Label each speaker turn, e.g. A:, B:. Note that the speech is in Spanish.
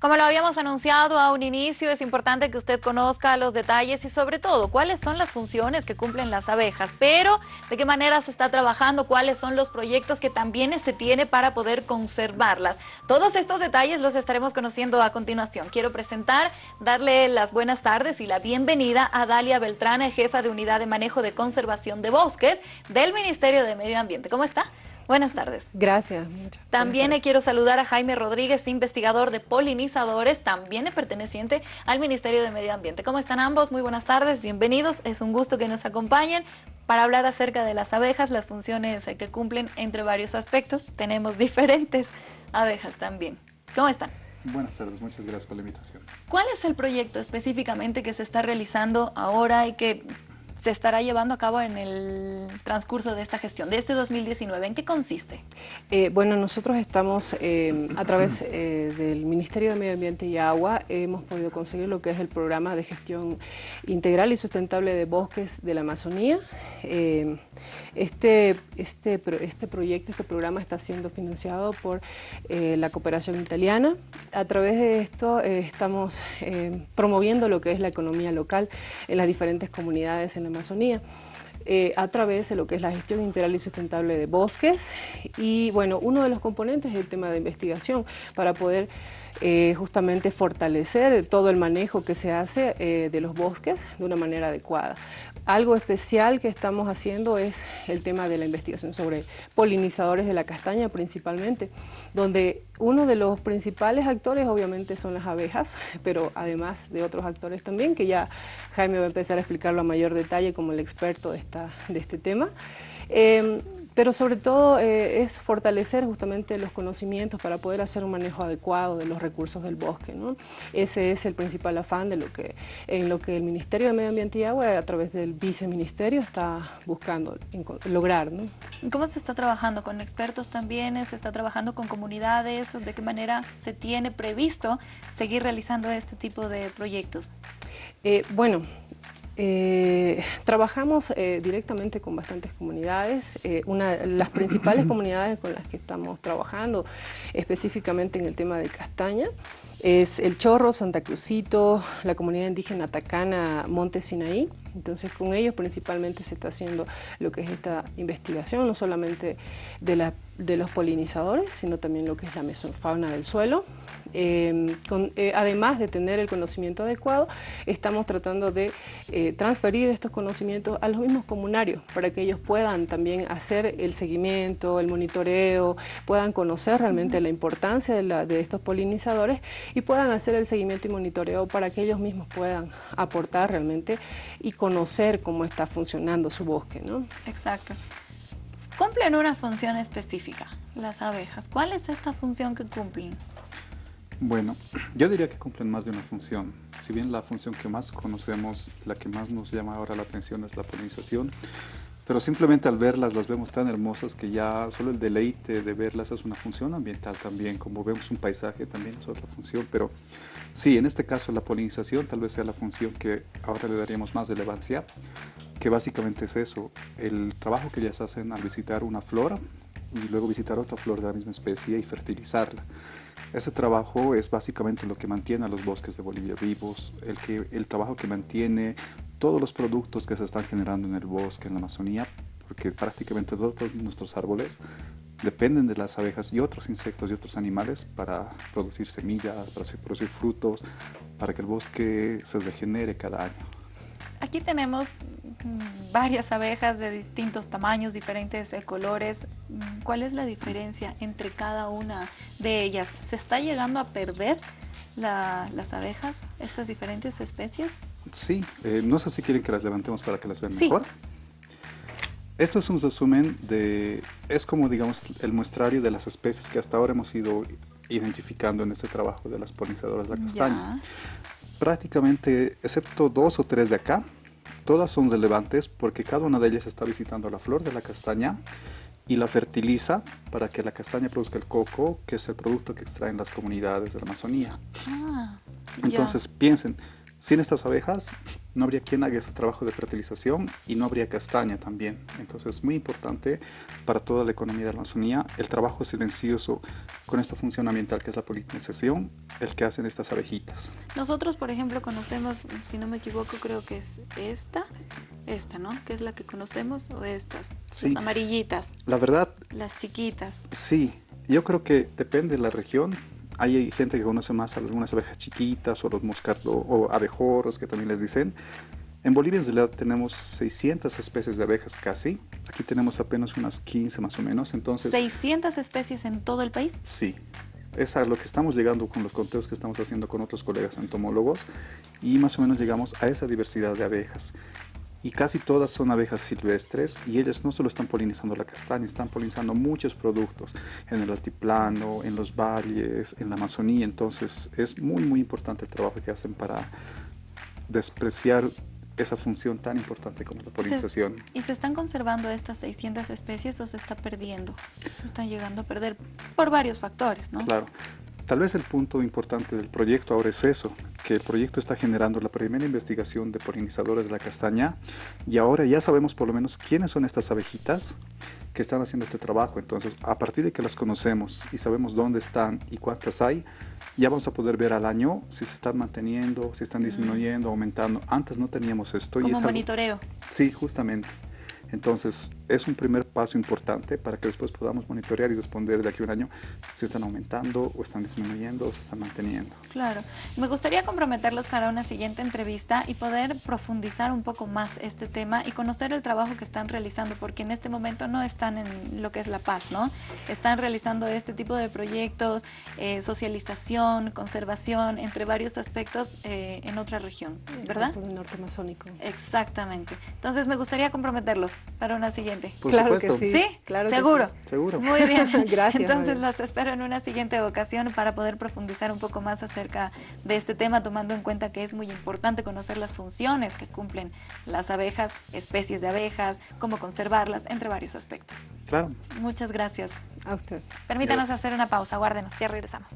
A: Como lo habíamos anunciado a un inicio, es importante que usted conozca los detalles y sobre todo cuáles son las funciones que cumplen las abejas, pero de qué manera se está trabajando, cuáles son los proyectos que también se tiene para poder conservarlas. Todos estos detalles los estaremos conociendo a continuación. Quiero presentar, darle las buenas tardes y la bienvenida a Dalia Beltrana, jefa de Unidad de Manejo de Conservación de Bosques del Ministerio de Medio Ambiente. ¿Cómo está? Buenas tardes.
B: Gracias.
A: También quiero saludar a Jaime Rodríguez, investigador de polinizadores, también perteneciente al Ministerio de Medio Ambiente. ¿Cómo están ambos? Muy buenas tardes, bienvenidos. Es un gusto que nos acompañen para hablar acerca de las abejas, las funciones que cumplen entre varios aspectos. Tenemos diferentes abejas también. ¿Cómo están?
C: Buenas tardes, muchas gracias por la invitación.
A: ¿Cuál es el proyecto específicamente que se está realizando ahora y que se estará llevando a cabo en el transcurso de esta gestión, de este 2019. ¿En qué consiste?
B: Eh, bueno, nosotros estamos eh, a través eh, del Ministerio de Medio Ambiente y Agua, hemos podido conseguir lo que es el programa de gestión integral y sustentable de bosques de la Amazonía. este, este, este proyecto, este programa está siendo financiado por la cooperación italiana. A través de esto estamos promoviendo lo que es la economía local en las diferentes comunidades en Amazonía. Eh, a través de lo que es la gestión integral y sustentable de bosques y bueno, uno de los componentes es el tema de investigación para poder eh, justamente fortalecer todo el manejo que se hace eh, de los bosques de una manera adecuada. Algo especial que estamos haciendo es el tema de la investigación sobre polinizadores de la castaña principalmente, donde uno de los principales actores obviamente son las abejas, pero además de otros actores también, que ya Jaime va a empezar a explicarlo a mayor detalle como el experto de, esta, de este tema. Eh, pero sobre todo eh, es fortalecer justamente los conocimientos para poder hacer un manejo adecuado de los recursos del bosque. ¿no? Ese es el principal afán de lo que, en lo que el Ministerio de Medio Ambiente y Agua a través del viceministerio está buscando lograr. ¿no?
A: ¿Cómo se está trabajando? ¿Con expertos también? ¿Se está trabajando con comunidades? ¿De qué manera se tiene previsto seguir realizando este tipo de proyectos?
B: Eh, bueno, eh, trabajamos eh, directamente con bastantes comunidades. Eh, una, las principales comunidades con las que estamos trabajando, específicamente en el tema de castaña, es El Chorro, Santa Cruzito, la comunidad indígena Tacana, Monte Sinaí. Entonces con ellos principalmente se está haciendo lo que es esta investigación, no solamente de, la, de los polinizadores, sino también lo que es la mesofauna del suelo, Em, eh, además de tener el conocimiento adecuado, estamos tratando de eh, transferir estos conocimientos a los mismos comunarios para que ellos puedan también hacer el seguimiento, el monitoreo, puedan conocer realmente la importancia de, estos polinizadores y puedan hacer el seguimiento y monitoreo para que ellos mismos puedan aportar realmente y conocer cómo está funcionando su bosque. ¿no?
A: Exacto. Cumplen una función específica, las abejas. ¿Cuál es esta función que cumplen?
C: Bueno, yo diría que cumplen más de una función. Si bien la función que más conocemos, la que más nos llama ahora la atención es la polinización, pero simplemente al verlas las vemos tan hermosas que ya solo el deleite de verlas es una función ambiental también, como vemos un paisaje también es otra función, pero sí, en este caso la polinización tal vez sea la función que ahora le daríamos más relevancia, que básicamente es eso, el trabajo que ellas hacen al visitar una flora y luego visitar otra flor de la misma especie y fertilizarla. Ese trabajo es básicamente lo que mantiene a los bosques de Bolivia vivos, el, que, el trabajo que mantiene todos los productos que se están generando en el bosque, en la Amazonía, porque prácticamente todos nuestros árboles dependen de las abejas y otros insectos y otros animales para producir semillas, para producir frutos, para que el bosque se regenere cada año.
A: Aquí tenemos varias abejas de distintos tamaños, diferentes eh, colores. Mm, ¿Cuál es la diferencia entre cada una de ellas? ¿Se está llegando a perder las abejas, estas diferentes especies?
C: Sí, eh, no sé si quieren que las levantemos para que las vean mejor. Esto es un resumen de, es como digamos el muestrario de las especies que hasta ahora hemos ido identificando en este trabajo de las polinizadoras de la castaña prácticamente, excepto dos o tres de acá, todas son relevantes porque cada una de ellas está visitando la flor de la castaña y la fertiliza para que la castaña produzca el coco, que es el producto que extraen las comunidades de la Amazonía. Ah, Entonces piensen, Sin estas abejas no habría quien haga este trabajo de fertilización y no habría castaña también. Entonces es muy importante para toda la economía de la Amazonía el trabajo silencioso con esta función ambiental que es la polinización, el que hacen estas abejitas.
A: Nosotros, por ejemplo, conocemos, si no me equivoco, creo que es esta, esta, ¿no? Que es la que conocemos, o estas, las amarillitas.
C: La verdad...
A: Las chiquitas.
C: Sí, yo creo que depende de la región, hay gente que conoce más algunas abejas chiquitas o los moscardos o abejorros que también les dicen. En Bolivia en realidad tenemos 600 especies de abejas casi. Aquí tenemos apenas unas 15 más o menos. Entonces,
A: ¿600 especies en todo el país?
C: Sí. Es a lo que estamos llegando con los conteos que estamos haciendo con otros colegas entomólogos y más o menos llegamos a esa diversidad de abejas y casi todas son abejas silvestres y ellas no solo están polinizando la castaña, están polinizando muchos productos en el altiplano, en los valles, en la Amazonía, entonces es muy muy importante el trabajo que hacen para despreciar esa función tan importante como la polinización.
A: ¿Y se están conservando estas 600 especies o se está perdiendo? Se están llegando a perder por varios factores, ¿no?
C: Claro. Tal vez el punto importante del proyecto ahora es eso, que el proyecto está generando la primera investigación de polinizadores de la castaña y ahora ya sabemos por lo menos quiénes son estas abejitas que están haciendo este trabajo. Entonces, a partir de que las conocemos y sabemos dónde están y cuántas hay, ya vamos a poder ver al año si se están manteniendo, si están disminuyendo, aumentando. Antes no teníamos esto.
A: Como y es monitoreo.
C: Sí, justamente. Entonces, es un primer paso importante para que después podamos monitorear y responder de aquí a un año si están aumentando o están disminuyendo o se están manteniendo.
A: Claro. Me gustaría comprometerlos para una siguiente entrevista y poder profundizar un poco más este tema y conocer el trabajo que están realizando, porque en este momento no están en lo que es La Paz, ¿no? Están realizando este tipo de proyectos, eh, socialización, conservación, entre varios aspectos eh, en otra región, ¿verdad?
B: En el norte amazónico.
A: Exactamente. Entonces me gustaría comprometerlos para una siguiente.
B: claro que sí.
A: ¿Sí?
B: Claro
A: ¿Seguro?
C: Seguro.
A: Muy bien.
B: Gracias.
A: Entonces los espero en una siguiente ocasión para poder profundizar un poco más acerca de este tema, tomando en cuenta que es muy importante conocer las funciones que cumplen las abejas, especies de abejas, cómo conservarlas, entre varios aspectos.
C: Claro.
A: Muchas gracias.
B: A usted.
A: Permítanos hacer una pausa, guárdenos, ya regresamos.